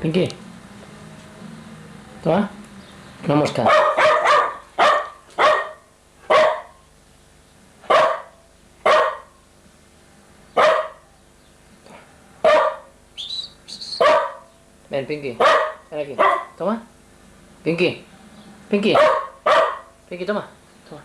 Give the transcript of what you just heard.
Pinky. Toma. Una mosca. Ven, Pinky. Ven aquí. Toma. Pinky. Pinky. Pinky, toma. Toma.